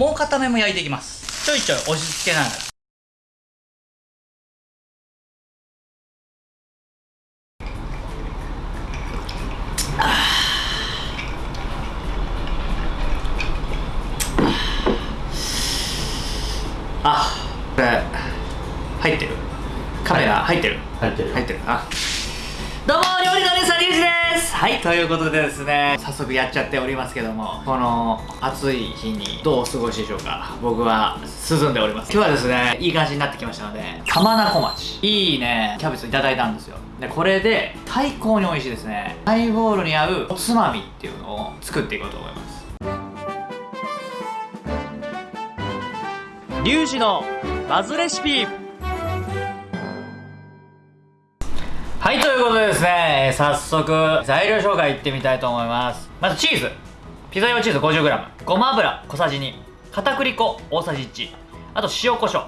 もう片面も焼いていきます。ちょいちょい押し付けながら。あ。これ入ってる？カメラ入ってる？入ってる。入ってる。あ料理の姉さんリュウジです。はいということでですね早速やっちゃっておりますけどもこの暑い日にどうお過ごしでしょうか僕は涼んでおります。今日はですねいい感じになってきましたので玉名小町。いいねキャベツいただいたんですよ。でこれで最高に美味しいですね。ハイボールに合うおつまみっていうのを作っていこうと思います。リュウジのバズレシピはいということでですね早速材料紹介いってみたいと思います。まずチーズ。ピザ用チーズ 50g ごま油。小さじ2片栗粉。大さじ1あと塩コショ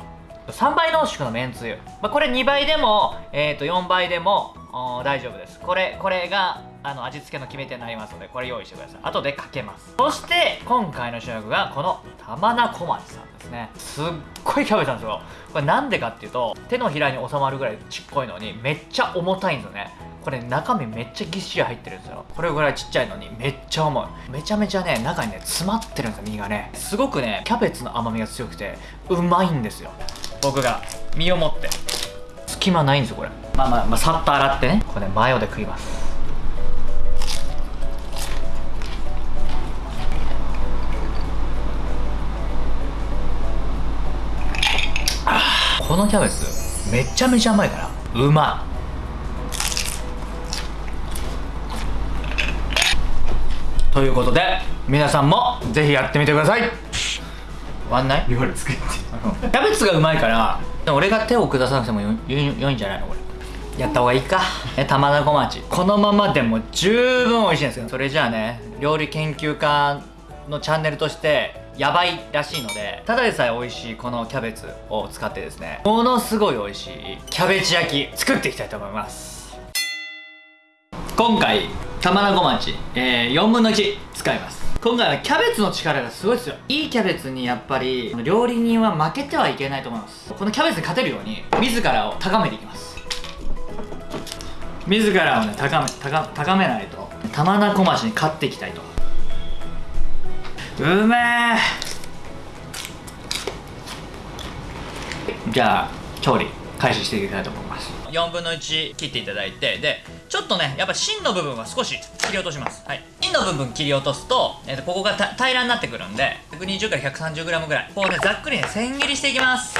ウ。3倍濃縮のめんつゆ、まあ、これ2倍でも、えー、と4倍でも大丈夫です。これこれがあの味付けの決め手になりますのでこれ用意してください。後でかけます。そして今回の主役がこの玉名小町さんですね。すっごいキャベツなんですよ。これなんでかっていうと手のひらに収まるぐらいちっこいのにめっちゃ重たいんですよね。これ中身めっちゃぎっしり入ってるんですよ。これぐらいちっちゃいのにめっちゃ重い。めちゃめちゃね中にね詰まってるんですよ身がね。すごくねキャベツの甘みが強くてうまいんですよ。僕が身をもって。隙間ないんですよこれ。まあまあ、まあ、さっと洗ってね。これねマヨで食います。このキャベツめちゃめちゃ甘いからうまい。ということで皆さんもぜひやってみてください。終わんない？料理作って。キャベツがうまいから俺が手を下さなくてもよよ良いんじゃないの？これ。やった方がいいか。え玉名小町。このままでも十分美味しいんですよ。それじゃあね料理研究家のチャンネルとしてやばいらしいのでただでさえ美味しいこのキャベツを使ってですねものすごい美味しいキャベツ焼き作っていきたいと思います。今回玉名小町、えー、4分の1使います。今回はキャベツの力がすごいですよ。いいキャベツにやっぱり料理人は負けてはいけないと思います。このキャベツに勝てるように自らを高めていきます。自らをね高め高めないと玉名小町に勝っていきたいと。うめえ。じゃあ調理開始していきたいと思います。4分の1切っていただいてでちょっとねやっぱ芯の部分は少し切り落とします。はい。芯の部分切り落とすと,、えー、とここが平らになってくるんで120から 130g ぐらい。こうねざっくりね千切りしていきます。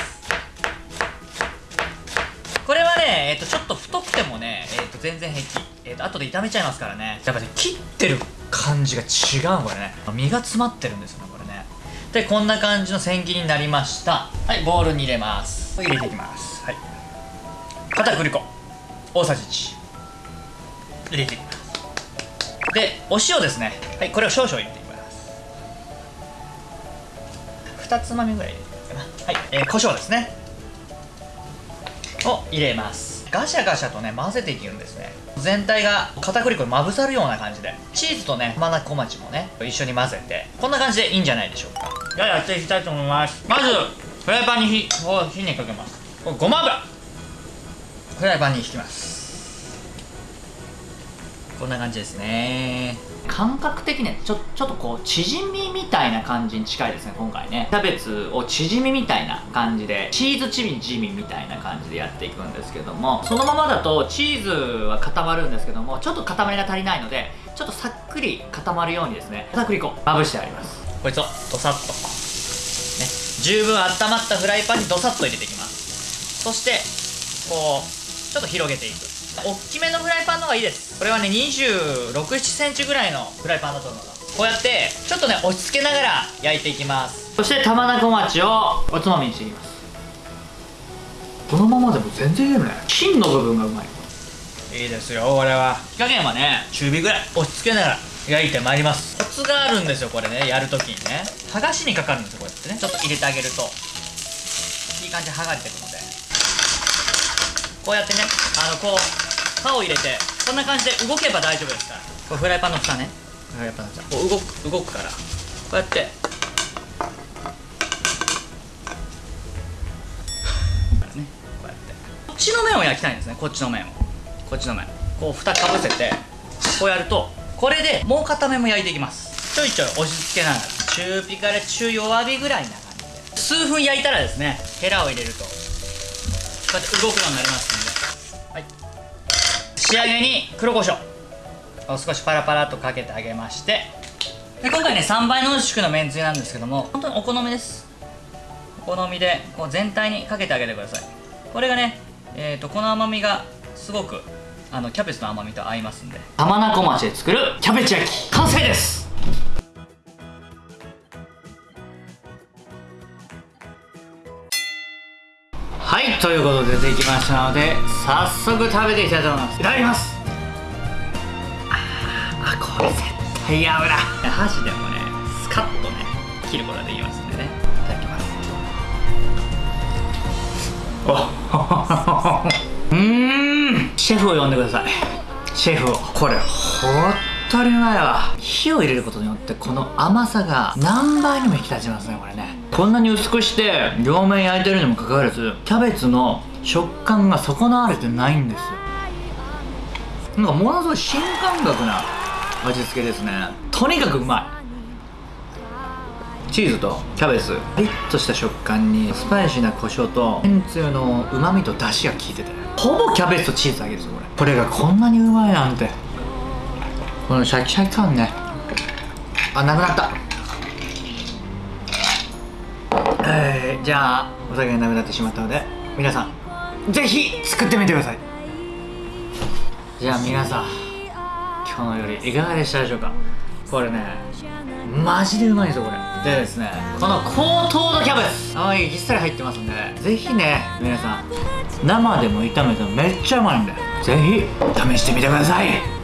これはね、えー、とちょっと太くてもね、えー、と全然平気、えー、と後で炒めちゃいますからね。やっぱね切ってる。感じが違うこれね。身が詰まってるんですよねこれね。でこんな感じの千切りになりました。はいボウルに入れます。入れていきます。はい。片栗粉大さじ1入れていきます。でお塩ですね。はいこれを少々入れていきます。2つまみぐらい入れていいかな。はい、えー、胡椒ですね。を入れます。ガシャガシャとね混ぜていくんですね。全体が片栗粉にまぶさるような感じで。チーズとね玉名小町もね一緒に混ぜて。こんな感じでいいんじゃないでしょうか。じゃあやっていきたいと思います。まずフライパンに火を火にかけます。ごま油。フライパンに引きますこんな感じですね。感覚的にちょちょっとこう縮みみたいな感じに近いですね今回ね。キャベツを縮みみたいな感じでチーズチビチビみたいな感じでやっていくんですけどもそのままだとチーズは固まるんですけどもちょっと固まりが足りないのでちょっとさっくり固まるようにですね片栗粉まぶしてあります。こいつをドサッと。ね。十分温まったフライパンにドサッと入れていきます。そしてこうちょっと広げていく大きめのフライパンの方がいいです。これはね2 6 7センチぐらいのフライパンだと思うの。こうやってちょっとね落ち着けながら焼いていきます。そして玉名小町をおつまみにしていきます。このままでも全然いけるね。芯の部分がうまい。いいですよこれは。火加減はね中火ぐらい。落ち着けながら焼いてまいります。コツがあるんですよこれねやるときにね。剥がしにかかるんですよこうやってね。ちょっと入れてあげると。いい感じで剥がれてくので。こうやってねあのこう刃を入れてこんな感じで動けば大丈夫ですから。こフライパンの蓋ね。フライパンの蓋こう動く動くから。こうやって。ね こうやって。こっちの面を焼きたいんですね。こっちの面を。こっちの面。こう蓋かぶせてこうやるとこれでもう片面も焼いていきます。ちょいちょい押し付けながら。中火から中弱火ぐらいな感じで。数分焼いたらですねヘラを入れると。こうやって動くようになりますんで。仕上げに黒胡椒を少しパラパラとかけてあげまして。で今回ね3倍濃縮のめんつゆなんですけども本当にお好みです。お好みでこう全体にかけてあげてください。これがね、えー、とこの甘みがすごくあのキャベツの甘みと合いますんで。甘菜小町で作るキャベツ焼き完成ですということで出てきましたので早速食べていきたいと思います。いただきます。あーあこれ絶対合うな。箸でもねスカッとね切ることができますんでね。いただきます。お うーん。シェフを呼んでください。シェフを。これほったりうまいわ。火を入れることによってこの甘さが何倍にも引き立ちますねこれねこんなに薄くして両面焼いてるにもかかわらずキャベツの食感が損なわれてないんですよ。なんかものすごい新感覚な味付けですね。とにかくうまい。チーズとキャベツピリッとした食感にスパイシーな胡椒とめんつゆのうまみと出汁が効いてて。ほぼキャベツとチーズだけですよこれ。これがこんなにうまいなんて。このシャキシャキ感ね。あなくなったえー、じゃあお酒がなくなってしまったので皆さんぜひ作ってみてください。じゃあ皆さん今日の料理いかがでしたでしょうか？これねマジでうまいんですよこれ。でですねこの高糖度キャベツ。青いぎっさり入ってますんでぜひね皆さん生でも炒めてもめっちゃうまいんでぜひ試してみてください。